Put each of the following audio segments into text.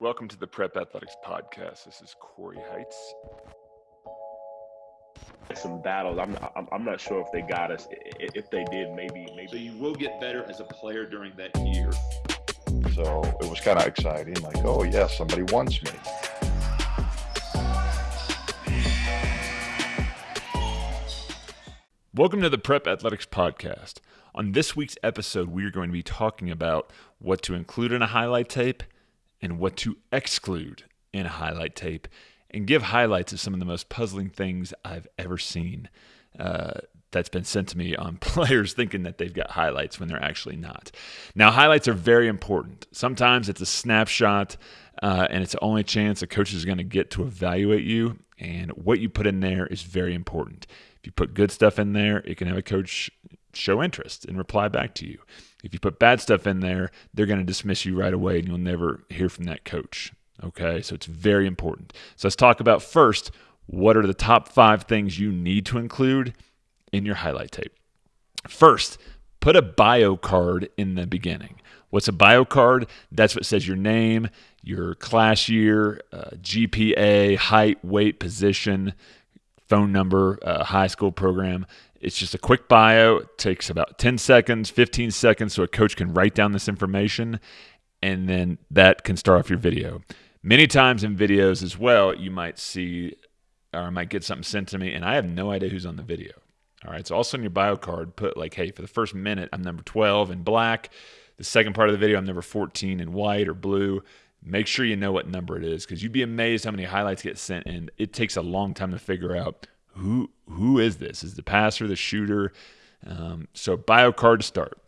Welcome to the Prep Athletics Podcast. This is Corey Heights. Some battles. I'm not, I'm not sure if they got us. If they did, maybe maybe. So you will get better as a player during that year. So it was kind of exciting. Like, oh yeah, somebody wants me. Welcome to the Prep Athletics Podcast. On this week's episode, we are going to be talking about what to include in a highlight tape and what to exclude in a highlight tape and give highlights of some of the most puzzling things I've ever seen uh, that's been sent to me on players thinking that they've got highlights when they're actually not. Now, highlights are very important. Sometimes it's a snapshot uh, and it's the only chance a coach is going to get to evaluate you, and what you put in there is very important. If you put good stuff in there, it can have a coach show interest and reply back to you. If you put bad stuff in there, they're going to dismiss you right away and you'll never hear from that coach. Okay, so it's very important. So let's talk about first what are the top five things you need to include in your highlight tape. First, put a bio card in the beginning. What's a bio card? That's what says your name, your class year, uh, GPA, height, weight, position, phone number, uh, high school program. It's just a quick bio. It takes about 10 seconds, 15 seconds so a coach can write down this information and then that can start off your video. Many times in videos as well, you might see or I might get something sent to me and I have no idea who's on the video. All right. So also on your bio card, put like, hey, for the first minute, I'm number 12 in black. The second part of the video, I'm number 14 in white or blue. Make sure you know what number it is because you'd be amazed how many highlights get sent and it takes a long time to figure out who who is this? Is the passer the shooter? Um, so bio card to start.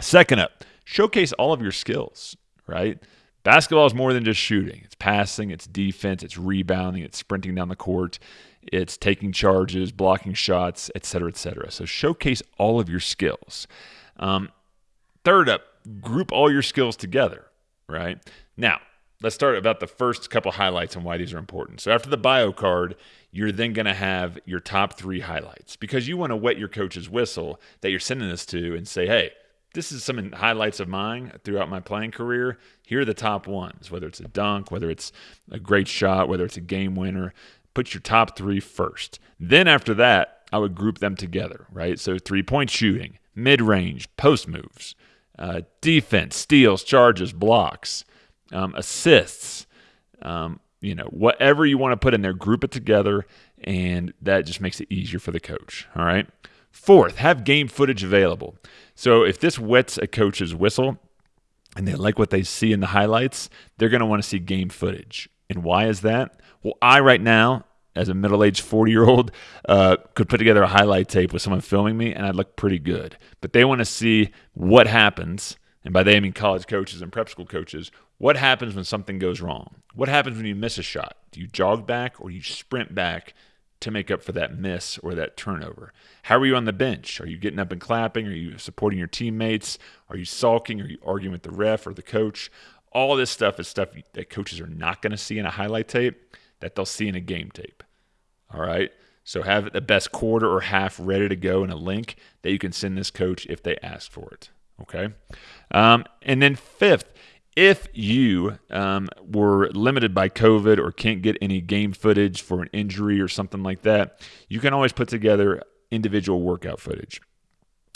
Second up, showcase all of your skills. Right, basketball is more than just shooting. It's passing, it's defense, it's rebounding, it's sprinting down the court, it's taking charges, blocking shots, etc., etc. So showcase all of your skills. Um, third up, group all your skills together. Right now, let's start about the first couple highlights and why these are important. So after the bio card, you're then going to have your top three highlights because you want to wet your coach's whistle that you're sending this to and say, hey, this is some highlights of mine throughout my playing career. Here are the top ones, whether it's a dunk, whether it's a great shot, whether it's a game winner. Put your top three first. Then after that, I would group them together, right? So three point shooting, mid range, post moves, uh, defense, steals, charges, blocks, um, assists, um, you know, whatever you want to put in there, group it together, and that just makes it easier for the coach. All right. Fourth, have game footage available. So if this wets a coach's whistle and they like what they see in the highlights, they're going to want to see game footage. And why is that? Well, I right now, as a middle-aged 40-year-old, uh, could put together a highlight tape with someone filming me, and I'd look pretty good. But they want to see what happens and by they I mean college coaches and prep school coaches, what happens when something goes wrong? What happens when you miss a shot? Do you jog back or you sprint back to make up for that miss or that turnover? How are you on the bench? Are you getting up and clapping? Are you supporting your teammates? Are you sulking? Are you arguing with the ref or the coach? All this stuff is stuff that coaches are not going to see in a highlight tape that they'll see in a game tape. All right. So have the best quarter or half ready to go in a link that you can send this coach if they ask for it. Okay. Um, and then fifth, if you um, were limited by COVID or can't get any game footage for an injury or something like that, you can always put together individual workout footage.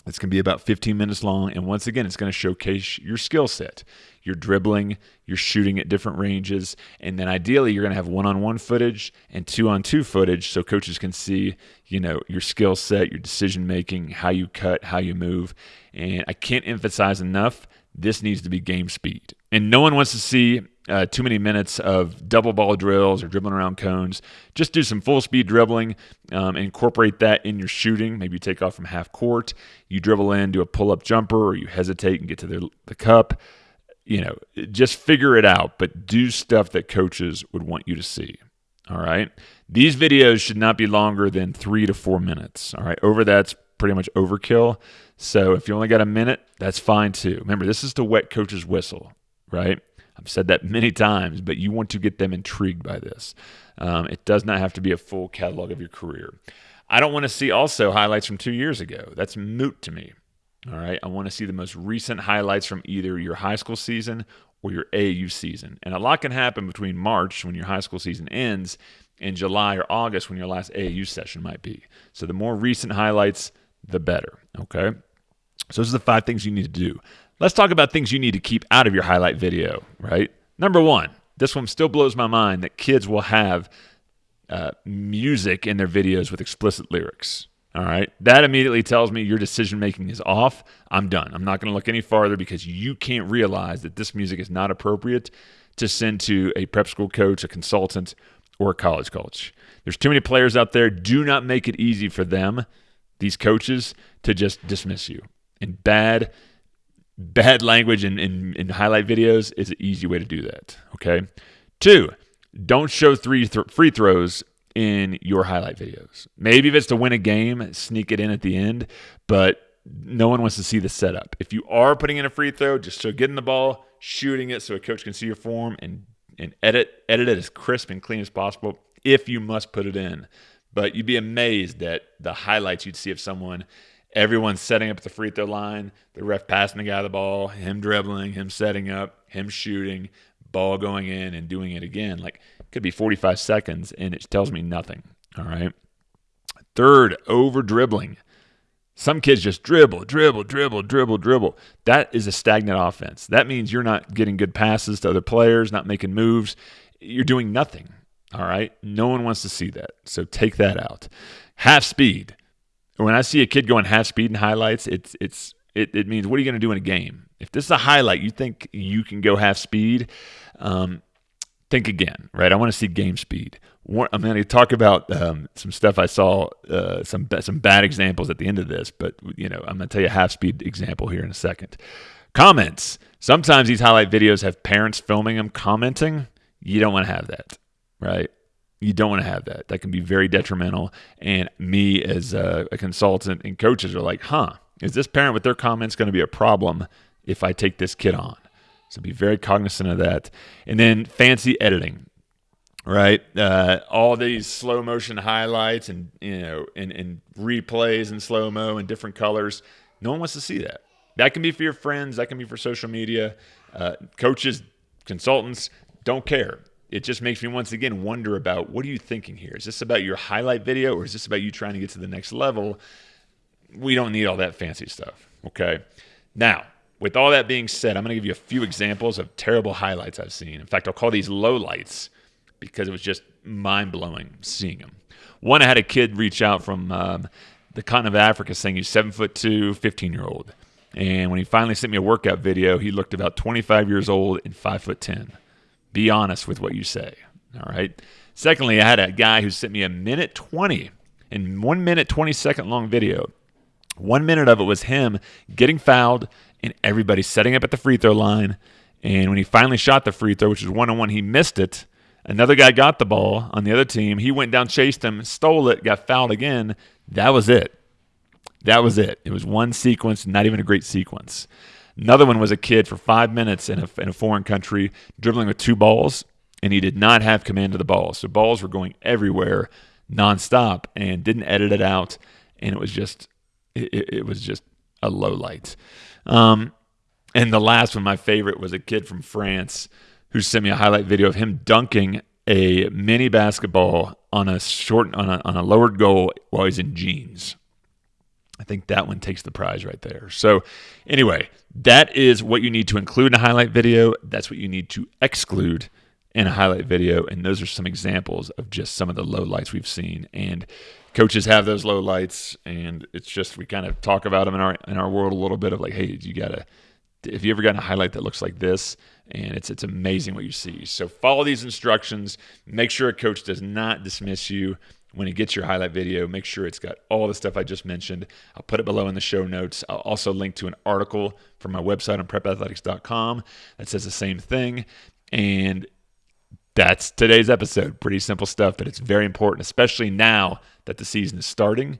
It's going to be about 15 minutes long. And once again, it's going to showcase your skill set. You're dribbling, you're shooting at different ranges. And then ideally, you're going to have one on one footage and two on two footage so coaches can see, you know, your skill set, your decision making, how you cut, how you move. And I can't emphasize enough this needs to be game speed. And no one wants to see uh, too many minutes of double ball drills or dribbling around cones. Just do some full speed dribbling, um, incorporate that in your shooting. Maybe you take off from half court, you dribble in, do a pull up jumper, or you hesitate and get to the, the cup. You know, just figure it out, but do stuff that coaches would want you to see. All right. These videos should not be longer than three to four minutes. All right. Over that's pretty much overkill. So if you only got a minute, that's fine too. Remember, this is to wet coach's whistle, right? I've said that many times, but you want to get them intrigued by this. Um, it does not have to be a full catalog of your career. I don't want to see also highlights from two years ago. That's moot to me. All right. I want to see the most recent highlights from either your high school season or your AAU season. And a lot can happen between March when your high school season ends and July or August when your last AAU session might be. So the more recent highlights, the better. Okay. So those are the five things you need to do. Let's talk about things you need to keep out of your highlight video, right? Number one, this one still blows my mind that kids will have uh, music in their videos with explicit lyrics. All right. That immediately tells me your decision making is off. I'm done. I'm not going to look any farther because you can't realize that this music is not appropriate to send to a prep school coach, a consultant, or a college coach. There's too many players out there. Do not make it easy for them, these coaches, to just dismiss you. And bad, bad language in, in, in highlight videos is an easy way to do that. Okay. Two, don't show three th- free throws in your highlight videos. Maybe if it's to win a game, sneak it in at the end, but no one wants to see the setup. If you are putting in a free throw, just show getting the ball, shooting it so a coach can see your form and and edit edit it as crisp and clean as possible if you must put it in. But you'd be amazed at the highlights you'd see of someone everyone's setting up at the free throw line, the ref passing the guy the ball, him dribbling, him setting up, him shooting, ball going in and doing it again. Like it could be 45 seconds and it tells me nothing. All right. Third, over dribbling. Some kids just dribble, dribble, dribble, dribble, dribble. That is a stagnant offense. That means you're not getting good passes to other players, not making moves. You're doing nothing. All right. No one wants to see that. So take that out. Half speed. When I see a kid going half speed in highlights, it's it's it, it means what are you going to do in a game? If this is a highlight, you think you can go half speed, um, think again, right? I want to see game speed. I'm going to talk about um, some stuff I saw, uh, some some bad examples at the end of this, but you know I'm going to tell you a half speed example here in a second. Comments. Sometimes these highlight videos have parents filming them commenting. You don't want to have that, right? You don't want to have that. That can be very detrimental. And me as a, a consultant and coaches are like, huh, is this parent with their comments going to be a problem if I take this kid on? So be very cognizant of that. And then fancy editing, right? Uh, all these slow motion highlights and you know and, and replays in slow mo and different colors. No one wants to see that. That can be for your friends. That can be for social media. Uh, coaches, consultants don't care. It just makes me once again wonder about what are you thinking here? Is this about your highlight video or is this about you trying to get to the next level? We don't need all that fancy stuff. Okay. Now, with all that being said, I'm going to give you a few examples of terrible highlights I've seen. In fact, I'll call these lowlights because it was just mind blowing seeing them. One, I had a kid reach out from um, the continent of Africa saying he's seven foot two, 15 year old. And when he finally sent me a workout video, he looked about 25 years old and five foot 10. Be honest with what you say. All right. Secondly, I had a guy who sent me a minute 20 and one minute 20 second long video. One minute of it was him getting fouled and everybody setting up at the free throw line. And when he finally shot the free throw, which was one on one, he missed it. Another guy got the ball on the other team. He went down, chased him, stole it, got fouled again. That was it. That was it. It was one sequence, not even a great sequence. Another one was a kid for five minutes in a, in a foreign country dribbling with two balls, and he did not have command of the ball. So balls were going everywhere nonstop and didn't edit it out. And it was just, it, it was just a low light. Um, and the last one, my favorite, was a kid from France who sent me a highlight video of him dunking a mini basketball on a short on a, on a lowered goal while he's in jeans. I think that one takes the prize right there. So, anyway, that is what you need to include in a highlight video. That's what you need to exclude in a highlight video. And those are some examples of just some of the low lights we've seen. And coaches have those low lights, and it's just we kind of talk about them in our in our world a little bit of like, hey, you gotta. If you ever gotten a highlight that looks like this, and it's it's amazing what you see. So follow these instructions. Make sure a coach does not dismiss you when he gets your highlight video. Make sure it's got all the stuff I just mentioned. I'll put it below in the show notes. I'll also link to an article from my website on prepathletics.com that says the same thing. And that's today's episode. Pretty simple stuff, but it's very important, especially now that the season is starting.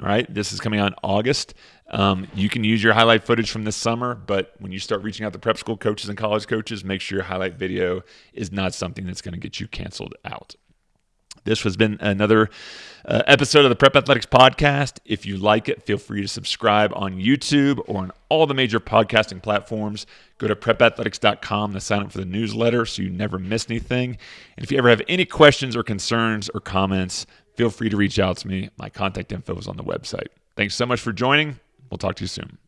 All right, this is coming out in August. Um, you can use your highlight footage from this summer, but when you start reaching out to prep school coaches and college coaches, make sure your highlight video is not something that's going to get you canceled out. This has been another uh, episode of the Prep Athletics Podcast. If you like it, feel free to subscribe on YouTube or on all the major podcasting platforms. Go to prepathletics.com to sign up for the newsletter so you never miss anything. And if you ever have any questions or concerns or comments, feel free to reach out to me. My contact info is on the website. Thanks so much for joining. We'll talk to you soon.